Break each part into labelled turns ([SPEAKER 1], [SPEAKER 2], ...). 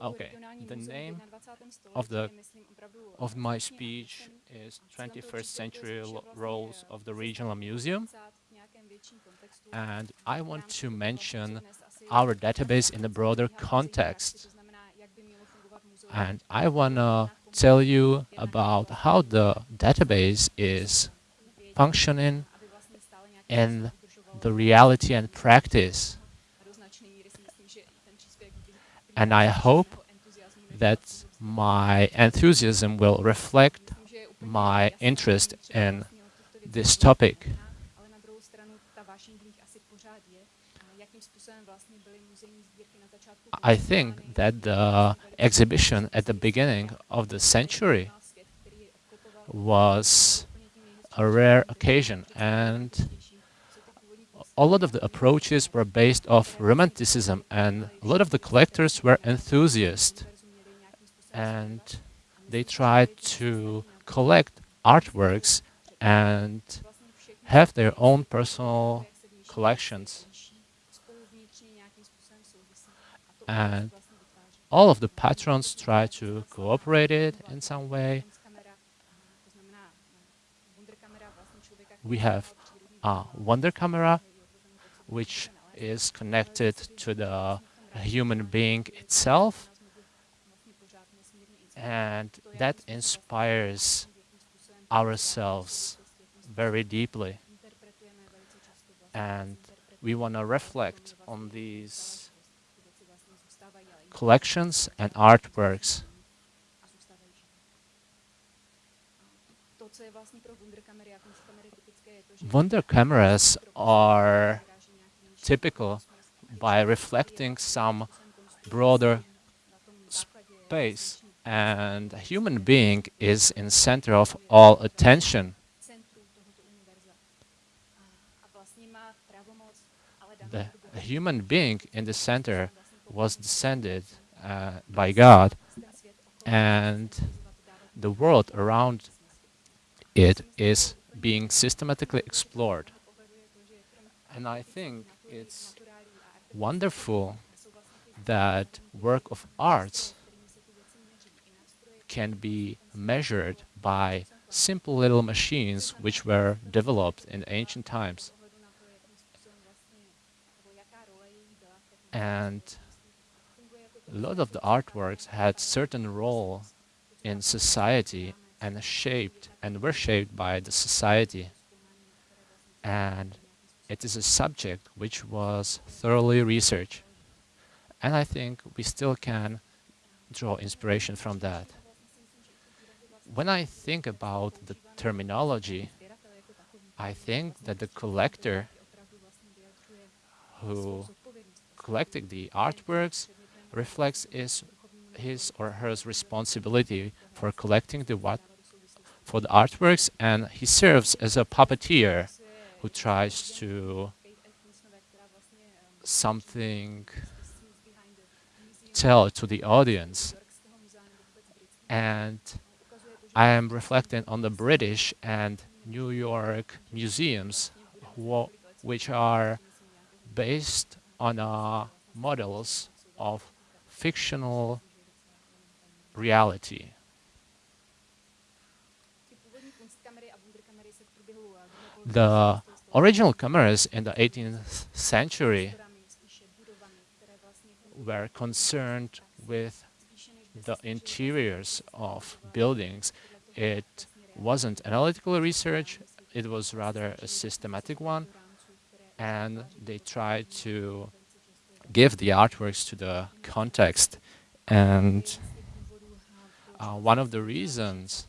[SPEAKER 1] Okay, the name of the of my speech is 21st Century Roles of the Regional Museum. And I want to mention our database in a broader context. And I want to tell you about how the database is functioning in the reality and practice. And I hope that my enthusiasm will reflect my interest in this topic. I think that the exhibition at the beginning of the century was a rare occasion. and a lot of the approaches were based off romanticism and a lot of the collectors were enthusiasts and they tried to collect artworks and have their own personal collections. And all of the patrons try to cooperate it in some way. We have a Wunderkammer, which is connected to the human being itself. And that inspires ourselves very deeply. And we want to reflect on these collections and artworks. Wunderkammers are typical by reflecting some broader space and a human being is in center of all attention. The human being in the center was descended uh, by God and the world around it is being systematically explored. And I think it's wonderful that work of arts can be measured by simple little machines which were developed in ancient times. And a lot of the artworks had certain role in society and shaped and were shaped by the society. And it is a subject which was thoroughly researched. And I think we still can draw inspiration from that. When I think about the terminology, I think that the collector who collected the artworks reflects his, his or her responsibility for collecting the what for the artworks and he serves as a puppeteer who tries to something tell to the audience and I am reflecting on the British and New York museums which are based on uh, models of fictional reality. The original cameras in the 18th century were concerned with the interiors of buildings. It wasn't analytical research, it was rather a systematic one, and they tried to give the artworks to the context. And uh, one of the reasons,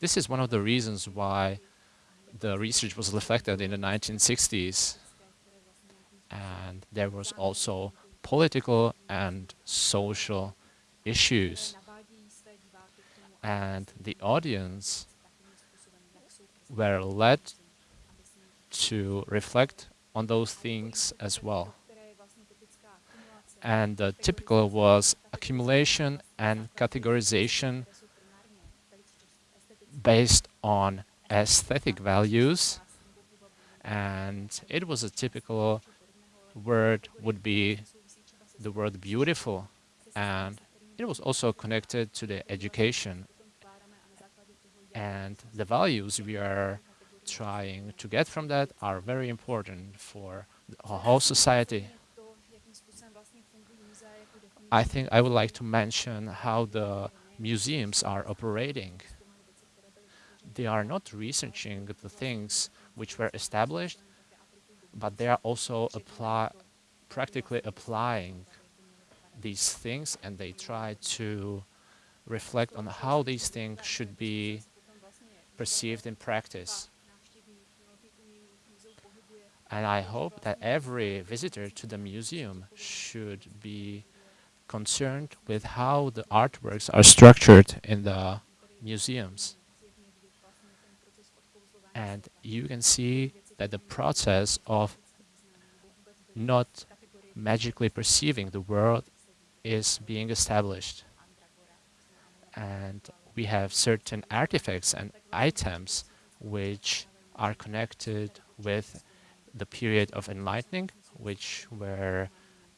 [SPEAKER 1] this is one of the reasons why the research was reflected in the 1960s. And there was also political and social issues. And the audience were led to reflect on those things as well and the typical was accumulation and categorization based on aesthetic values and it was a typical word would be the word beautiful and it was also connected to the education and the values we are trying to get from that are very important for the whole society. I think I would like to mention how the museums are operating. They are not researching the things which were established, but they are also apply, practically applying these things and they try to reflect on how these things should be perceived in practice. And I hope that every visitor to the museum should be concerned with how the artworks are structured in the museums. And you can see that the process of not magically perceiving the world is being established. And we have certain artifacts and items which are connected with the period of enlightening, which were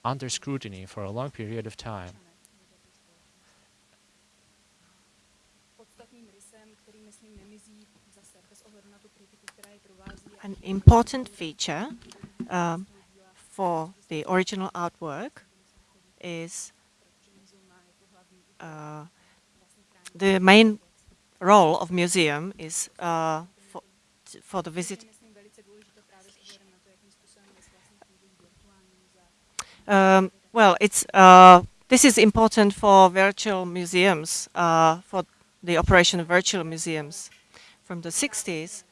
[SPEAKER 1] under scrutiny for a long period of time.
[SPEAKER 2] An important feature um, for the original artwork is uh, the main role of museum is uh, for, for the visit. Um, well, it's uh, this is important for virtual museums, uh, for the operation of virtual museums. From the 60s, uh,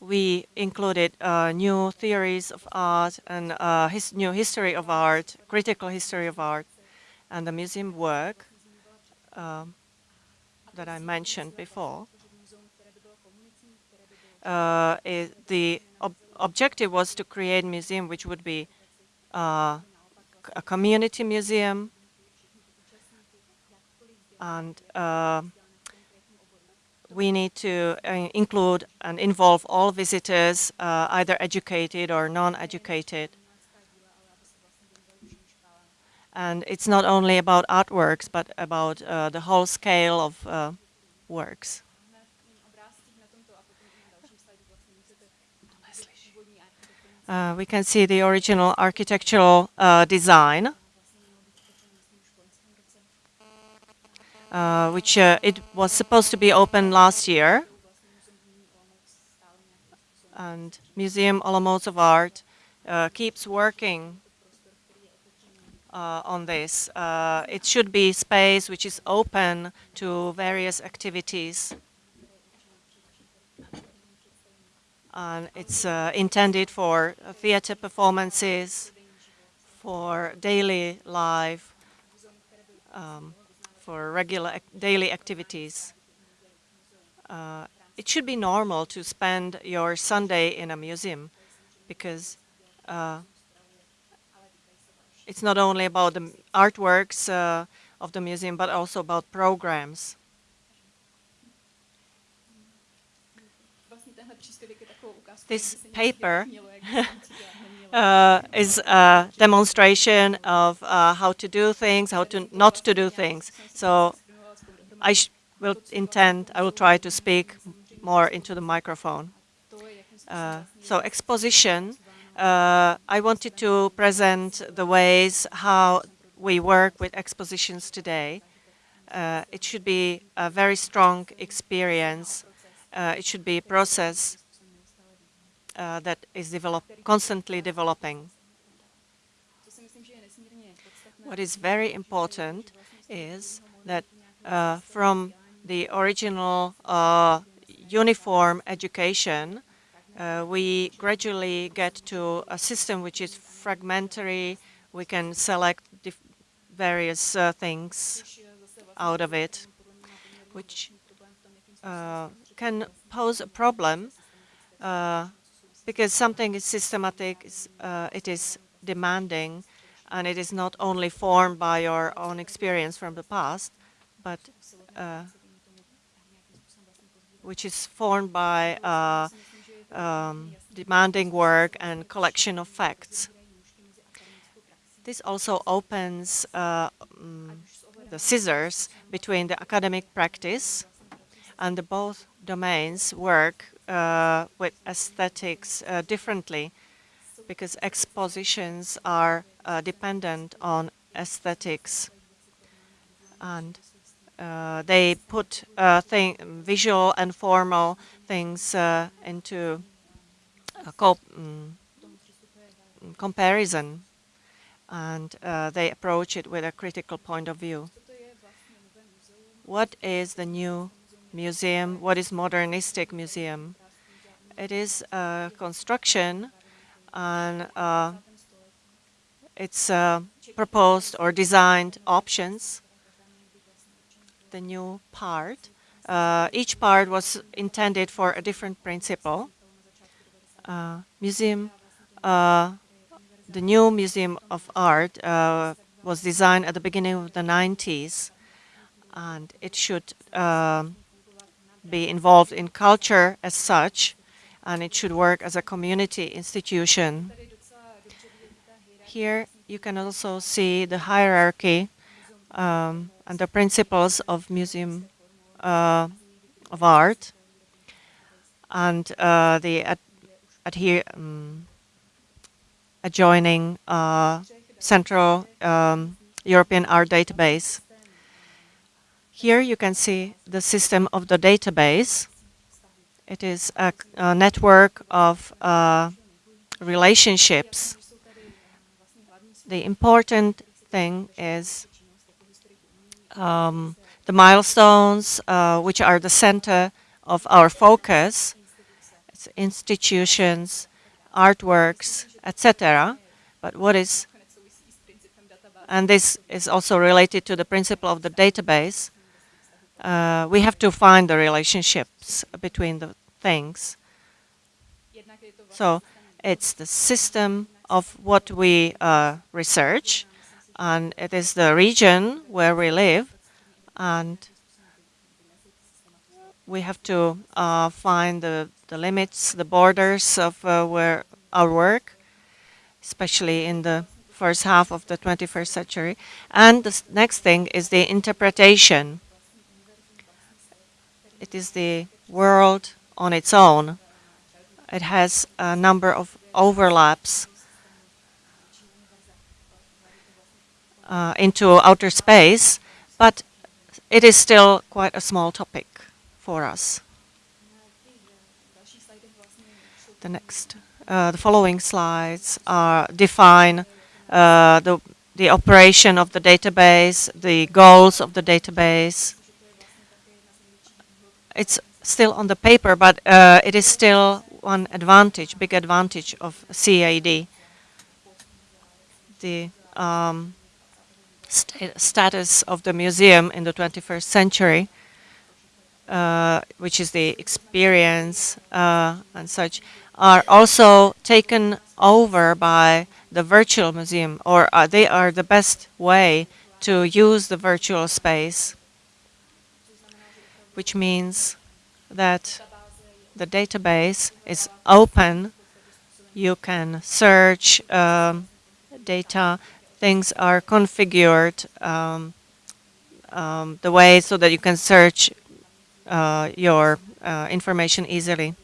[SPEAKER 2] we included uh, new theories of art and uh, his new history of art, critical history of art, and the museum work um, that I mentioned before. Uh, the ob objective was to create a museum which would be uh, a community museum and uh, we need to uh, include and involve all visitors, uh, either educated or non-educated. And it's not only about artworks, but about uh, the whole scale of uh, works. Uh, we can see the original architectural uh, design uh, which uh, it was supposed to be open last year. And Museum Olomouc of Art uh, keeps working uh, on this. Uh, it should be space which is open to various activities. And it's uh, intended for theater performances, for daily life, um, for regular ac daily activities. Uh, it should be normal to spend your Sunday in a museum because uh, it's not only about the artworks uh, of the museum but also about programs. This paper uh, is a demonstration of uh, how to do things, how to not to do things. So I will intend, I will try to speak more into the microphone. Uh, so exposition, uh, I wanted to present the ways how we work with expositions today. Uh, it should be a very strong experience. Uh, it should be a process uh, that is develop constantly developing. What is very important is that uh, from the original uh, uniform education, uh, we gradually get to a system which is fragmentary. We can select various uh, things out of it, which uh, can pose a problem uh, because something is systematic, uh, it is demanding, and it is not only formed by your own experience from the past, but uh, which is formed by uh, um, demanding work and collection of facts. This also opens um, the scissors between the academic practice and the both domains work with aesthetics uh, differently because expositions are uh, dependent on aesthetics and uh, they put uh, thing, visual and formal things uh, into um, comparison and uh, they approach it with a critical point of view. What is the new museum? What is modernistic museum? It is a construction and uh, it's uh, proposed or designed options the new part. Uh, each part was intended for a different principle. Uh, museum, uh, the new Museum of Art uh, was designed at the beginning of the 90s and it should be involved in culture as such and it should work as a community institution. Here you can also see the hierarchy um, and the principles of Museum uh, of Art and uh, the ad adhere, um, adjoining uh, Central um, European Art Database. Here you can see the system of the database. It is a, a network of uh, relationships. The important thing is um, the milestones, uh, which are the center of our focus, it's institutions, artworks, etc. But what is, and this is also related to the principle of the database, uh, we have to find the relationships between the things. So it's the system of what we uh, research, and it is the region where we live and we have to uh, find the, the limits, the borders of uh, where our work, especially in the first half of the 21st century. And the next thing is the interpretation. It is the world on its own. It has a number of overlaps uh, into outer space, but it is still quite a small topic for us. The next, uh, the following slides are define uh, the, the operation of the database, the goals of the database. It's still on the paper, but uh, it is still one advantage, big advantage of CAD. The um, st status of the museum in the 21st century, uh, which is the experience uh, and such, are also taken over by the virtual museum, or uh, they are the best way to use the virtual space, which means that the database is open, you can search um, data things are configured um, um, the way so that you can search uh, your uh, information easily.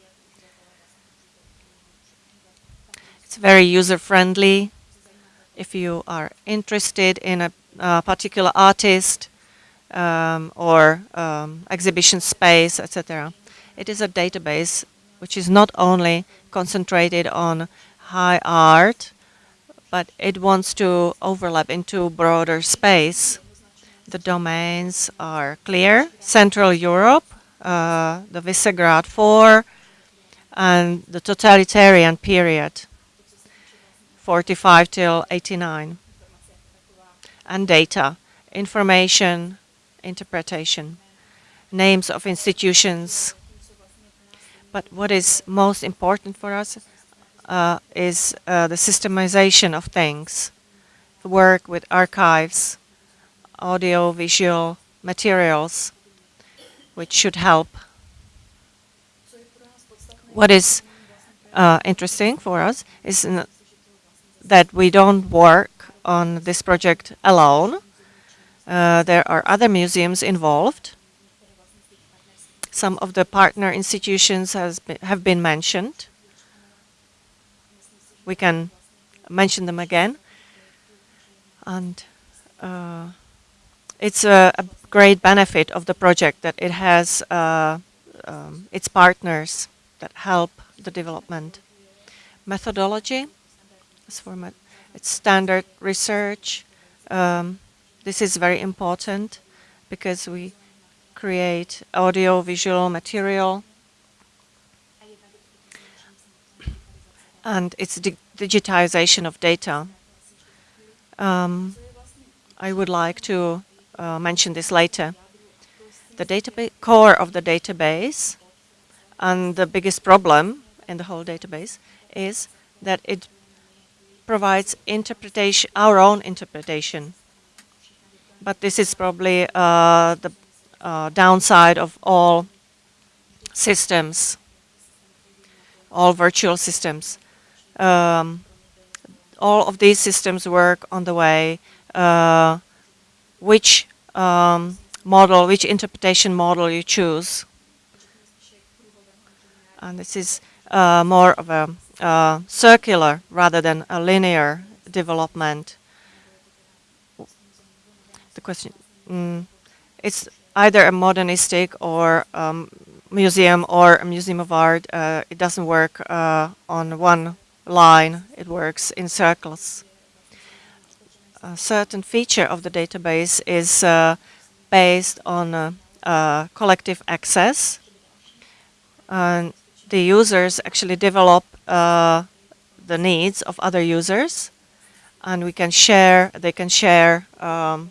[SPEAKER 2] It's very user-friendly. If you are interested in a, a particular artist um, or um, exhibition space, etc., it is a database which is not only concentrated on high art, but it wants to overlap into broader space. The domains are clear. Central Europe, uh, the Visegrad 4, and the totalitarian period, 45 till 89. And data, information, interpretation, names of institutions. But what is most important for us uh, is uh, the systemization of things, the work with archives, audio, visual materials, which should help. What is uh, interesting for us is that we don't work on this project alone. Uh, there are other museums involved. Some of the partner institutions has been, have been mentioned. We can mention them again. And uh, it's a, a, great benefit of the project that it has uh, um, its partners that help the development. Methodology, it's standard research. Um, this is very important because we create audio visual material and it's di digitization of data. Um, I would like to uh, mention this later. The core of the database and the biggest problem in the whole database is that it provides interpretation, our own interpretation. But this is probably uh, the uh, downside of all systems, all virtual systems. Um, all of these systems work on the way uh, which um, model, which interpretation model you choose. And this is uh, more of a uh, circular rather than a linear development. The question, mm, it's either a modernistic or um, museum or a museum of art. Uh, it doesn't work uh, on one line, it works in circles. A certain feature of the database is uh, based on uh, collective access. And the users actually develop uh, the needs of other users and we can share, they can share um,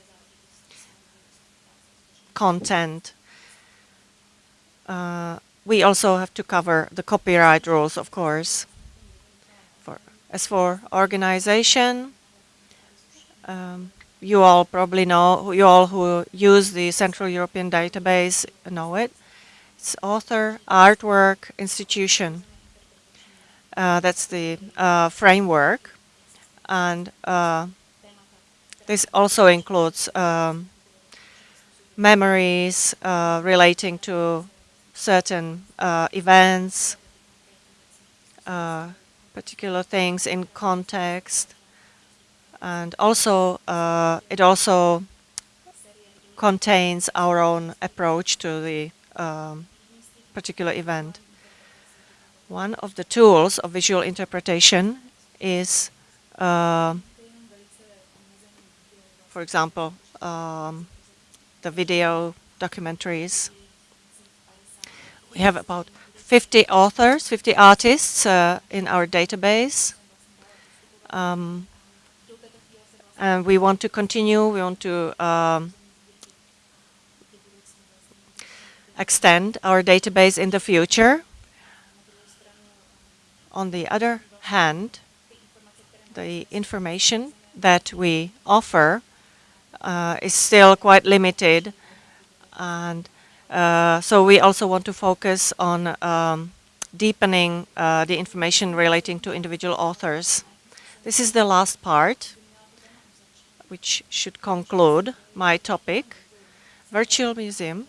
[SPEAKER 2] content. Uh, we also have to cover the copyright rules, of course. For, as for organization, um, you all probably know, you all who use the Central European Database know it. It's author, artwork, institution. Uh, that's the uh, framework. And uh, this also includes um, memories uh, relating to certain uh, events, uh, particular things in context. And also, it also contains our own approach to the um, particular event. One of the tools of visual interpretation is, uh, for example, um, the video documentaries. We have about 50 authors, 50 artists uh, in our database. Um, and we want to continue, we want to um, extend our database in the future. On the other hand, the information that we offer uh, is still quite limited and uh, so we also want to focus on um, deepening uh, the information relating to individual authors. This is the last part which should conclude my topic. Virtual Museum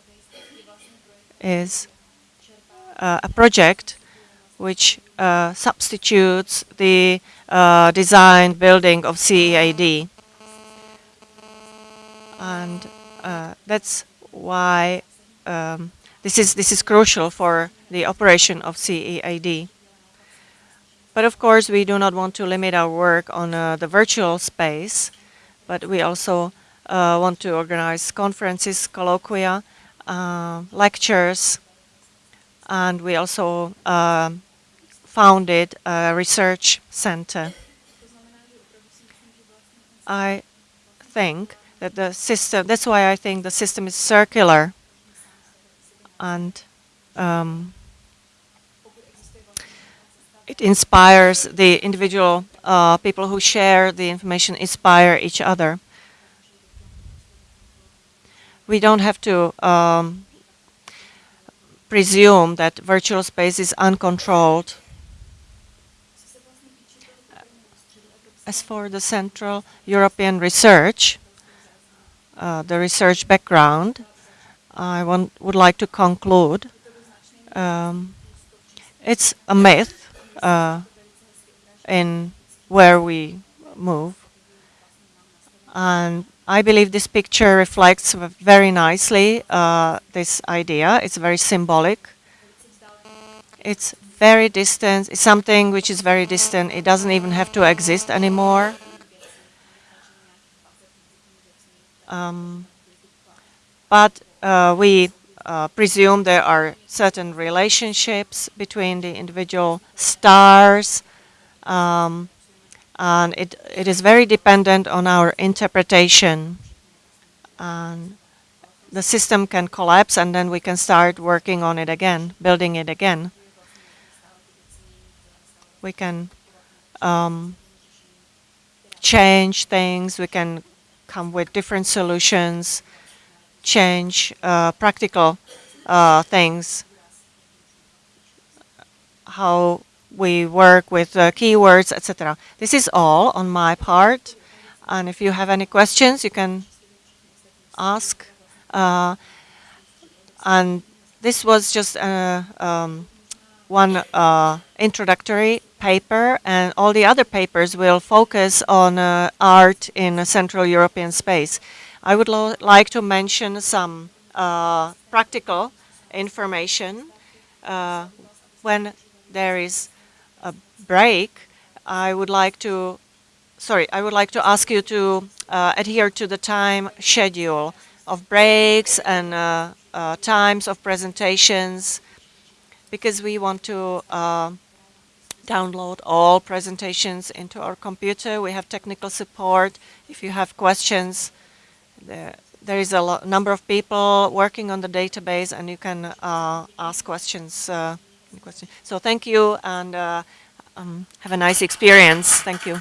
[SPEAKER 2] is uh, a project which uh, substitutes the uh, design building of CEAD. And uh, that's why um, this is this is crucial for the operation of CEAD. But of course, we do not want to limit our work on uh, the virtual space, but we also uh, want to organize conferences, colloquia, uh, lectures, and we also uh, founded a research center. I think that the system, that's why I think the system is circular and um, it inspires the individual uh, people who share the information, inspire each other we don't have to um, presume that virtual space is uncontrolled. As for the Central European research, uh, the research background, I want, would like to conclude. Um, it's a myth uh, in where we move. And I believe this picture reflects very nicely uh, this idea. It's very symbolic. It's very distant. It's something which is very distant. It doesn't even have to exist anymore. Um, but uh, we uh, presume there are certain relationships between the individual stars um, and it, it is very dependent on our interpretation. And the system can collapse and then we can start working on it again, building it again. We can um, change things, we can come with different solutions, change uh, practical uh, things, how we work with uh, keywords, etc. This is all on my part. And if you have any questions, you can ask. Uh, and this was just uh, um, one uh, introductory paper, and all the other papers will focus on uh, art in Central European space. I would like to mention some uh, practical information when there is a break, I would like to, sorry, I would like to ask you to uh, adhere to the time schedule of breaks and uh, uh, times of presentations because we want to uh, download all presentations into our computer. We have technical support. If you have questions, there, there is a number of people working on the database and you can uh, ask questions. Uh, so thank you and um, have a nice experience. Thank you.